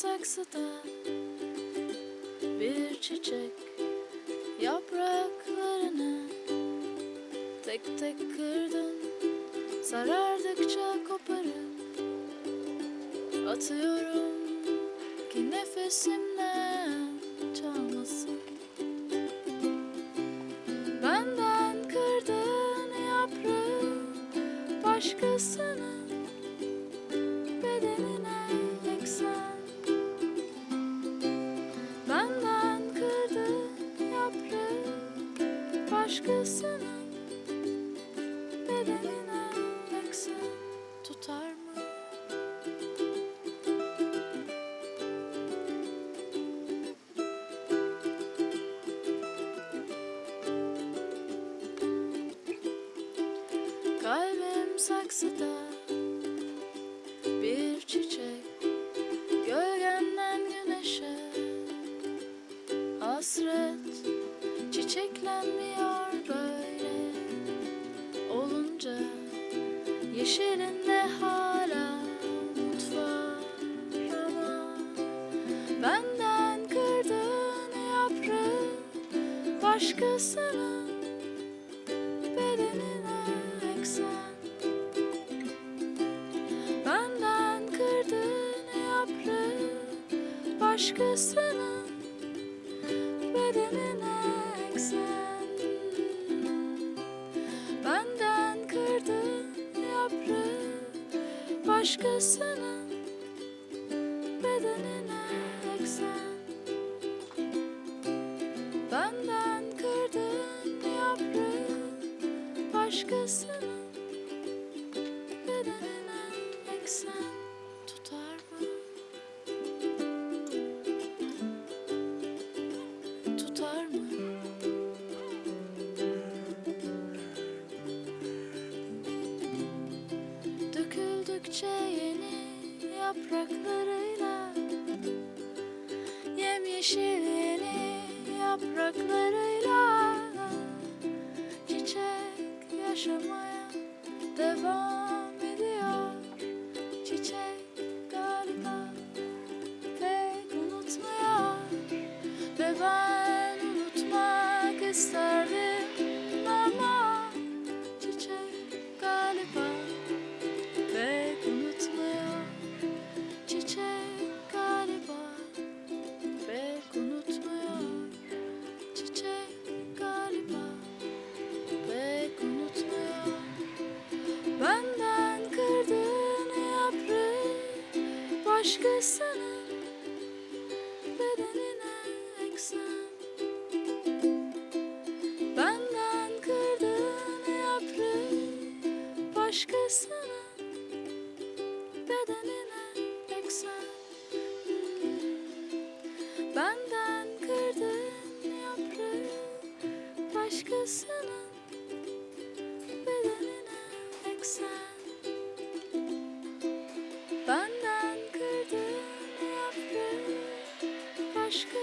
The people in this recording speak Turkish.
saksıda bir çiçek yapraklarını tek tek kırdın. Sarardıkça koparıp atıyorum ki nefesimden çalmasın. Benden kırdığın yaprağı başkasının bedenine başkasının bedenine eksen tutar mı? Kalbim saksıda yeşilinde hala umut var ama Benden kırdığın yaprağı başkasının bedenine eksen. Benden kırdığın yaprağı başkasının başkasının bedenine eksen Benden kırdığın yaprağı başkasının bedenine eksen yapraklarıyla Çiçek yaşamaya başkasının başkasının